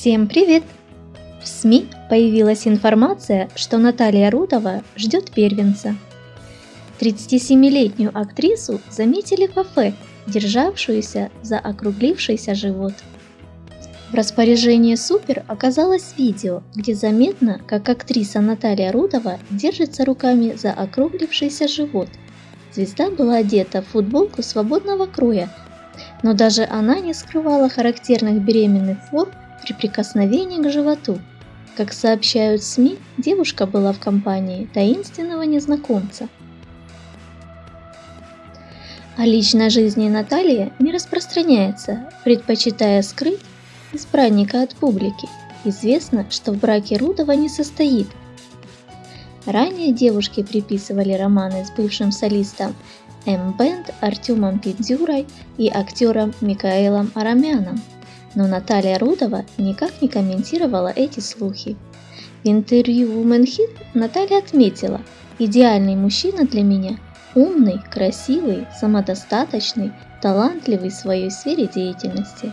Всем привет! В СМИ появилась информация, что Наталья Рудова ждет первенца. 37-летнюю актрису заметили в кафе, державшуюся за округлившийся живот. В распоряжении Супер оказалось видео, где заметно, как актриса Наталья Рудова держится руками за округлившийся живот. Звезда была одета в футболку свободного кроя, но даже она не скрывала характерных беременных форм при прикосновении к животу. Как сообщают СМИ, девушка была в компании таинственного незнакомца. О личной жизни Натальи не распространяется, предпочитая скрыть избранника от публики. Известно, что в браке Рудова не состоит. Ранее девушке приписывали романы с бывшим солистом М-бенд Артемом Пиндзюрой и актером Микаэлом Арамяном но Наталья Рудова никак не комментировала эти слухи. В интервью Woman Hit Наталья отметила, идеальный мужчина для меня – умный, красивый, самодостаточный, талантливый в своей сфере деятельности.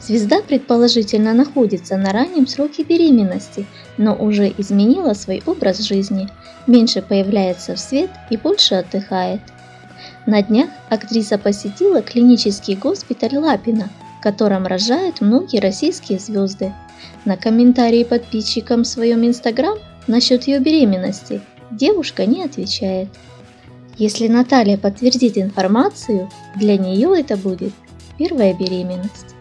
Звезда предположительно находится на раннем сроке беременности, но уже изменила свой образ жизни, меньше появляется в свет и больше отдыхает. На днях актриса посетила клинический госпиталь Лапина – котором рожают многие российские звезды. На комментарии подписчикам в своем инстаграм насчет ее беременности девушка не отвечает. Если Наталья подтвердит информацию, для нее это будет первая беременность.